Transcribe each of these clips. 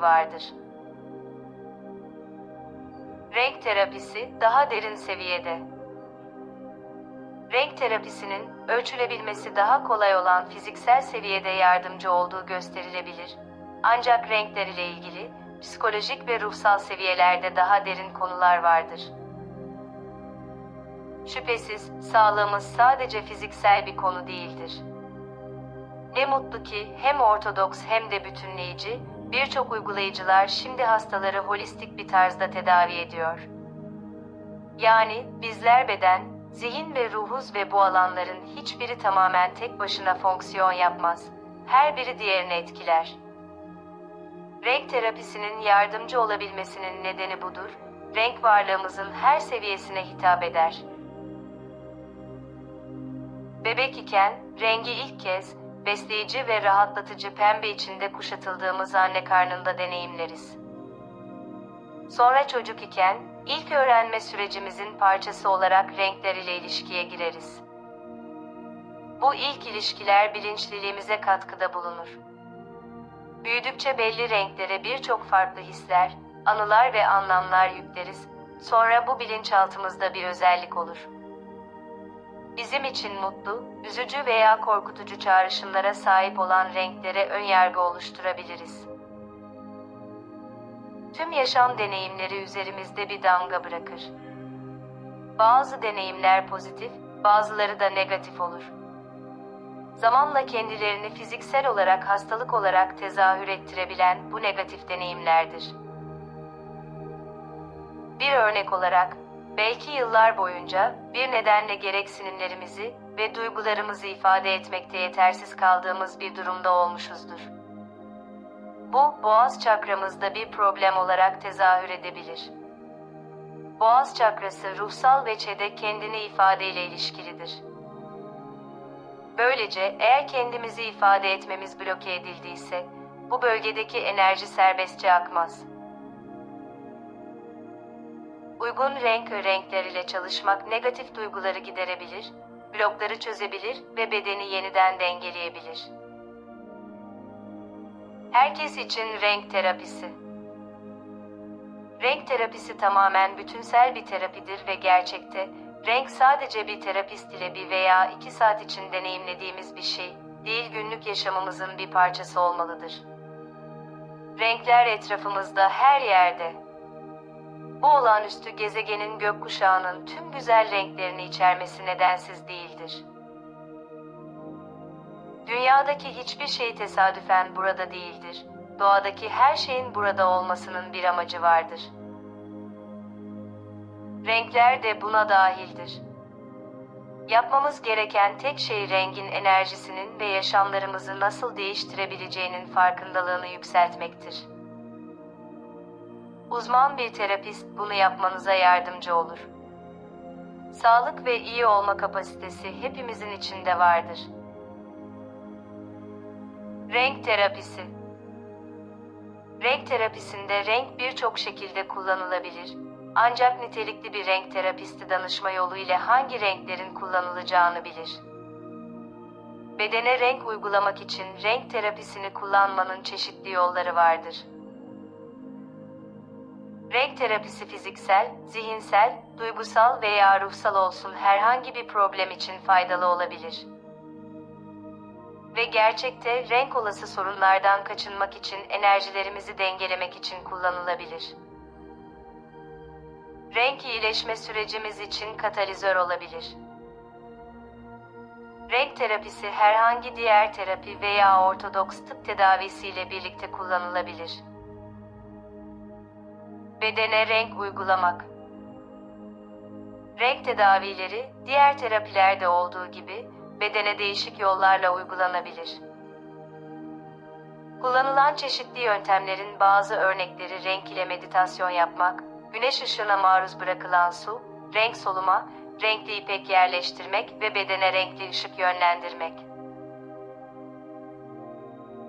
vardır. Renk terapisi daha derin seviyede. Renk terapisinin ölçülebilmesi daha kolay olan fiziksel seviyede yardımcı olduğu gösterilebilir. Ancak renkler ile ilgili psikolojik ve ruhsal seviyelerde daha derin konular vardır. Şüphesiz sağlığımız sadece fiziksel bir konu değildir. Ne mutlu ki hem ortodoks hem de bütünleyici birçok uygulayıcılar şimdi hastaları holistik bir tarzda tedavi ediyor. Yani bizler beden, zihin ve ruhuz ve bu alanların hiçbiri tamamen tek başına fonksiyon yapmaz. Her biri diğerini etkiler. Renk terapisinin yardımcı olabilmesinin nedeni budur. Renk varlığımızın her seviyesine hitap eder. Bebek iken rengi ilk kez besleyici ve rahatlatıcı pembe içinde kuşatıldığımız anne karnında deneyimleriz. Sonra çocuk iken ilk öğrenme sürecimizin parçası olarak renkler ile ilişkiye gireriz. Bu ilk ilişkiler bilinçliliğimize katkıda bulunur. Büyüdükçe belli renklere birçok farklı hisler, anılar ve anlamlar yükleriz. Sonra bu bilinçaltımızda bir özellik olur. Bizim için mutlu, üzücü veya korkutucu çağrışımlara sahip olan renklere önyargı oluşturabiliriz. Tüm yaşam deneyimleri üzerimizde bir damga bırakır. Bazı deneyimler pozitif, bazıları da negatif olur. Zamanla kendilerini fiziksel olarak hastalık olarak tezahür ettirebilen bu negatif deneyimlerdir. Bir örnek olarak, belki yıllar boyunca bir nedenle gereksinimlerimizi ve duygularımızı ifade etmekte yetersiz kaldığımız bir durumda olmuşuzdur. Bu, boğaz çakramızda bir problem olarak tezahür edebilir. Boğaz çakrası ruhsal veçede kendini ifadeyle ilişkilidir. Böylece eğer kendimizi ifade etmemiz bloke edildiyse, bu bölgedeki enerji serbestçe akmaz. Uygun renk ve renkler çalışmak negatif duyguları giderebilir, blokları çözebilir ve bedeni yeniden dengeleyebilir. Herkes için renk terapisi. Renk terapisi tamamen bütünsel bir terapidir ve gerçekte renk sadece bir terapist ile bir veya iki saat için deneyimlediğimiz bir şey değil günlük yaşamımızın bir parçası olmalıdır. Renkler etrafımızda her yerde. Bu olağanüstü gezegenin gökkuşağının tüm güzel renklerini içermesi nedensiz değildir. Dünyadaki hiçbir şey tesadüfen burada değildir. Doğadaki her şeyin burada olmasının bir amacı vardır. Renkler de buna dahildir. Yapmamız gereken tek şey rengin enerjisinin ve yaşamlarımızı nasıl değiştirebileceğinin farkındalığını yükseltmektir. Uzman bir terapist bunu yapmanıza yardımcı olur. Sağlık ve iyi olma kapasitesi hepimizin içinde vardır. Renk terapisi Renk terapisinde renk birçok şekilde kullanılabilir. Ancak nitelikli bir renk terapisti danışma yolu ile hangi renklerin kullanılacağını bilir. Bedene renk uygulamak için renk terapisini kullanmanın çeşitli yolları vardır. Renk terapisi fiziksel, zihinsel, duygusal veya ruhsal olsun herhangi bir problem için faydalı olabilir. Ve gerçekte renk olası sorunlardan kaçınmak için enerjilerimizi dengelemek için kullanılabilir. Renk iyileşme sürecimiz için katalizör olabilir. Renk terapisi herhangi diğer terapi veya ortodoks tıp tedavisiyle birlikte kullanılabilir. Bedene renk uygulamak. Renk tedavileri diğer terapilerde olduğu gibi bedene değişik yollarla uygulanabilir. Kullanılan çeşitli yöntemlerin bazı örnekleri renk ile meditasyon yapmak, güneş ışığına maruz bırakılan su, renk soluma, renkli ipek yerleştirmek ve bedene renkli ışık yönlendirmek.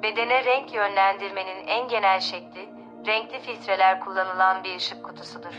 Bedene renk yönlendirmenin en genel şekli, renkli filtreler kullanılan bir ışık kutusudur.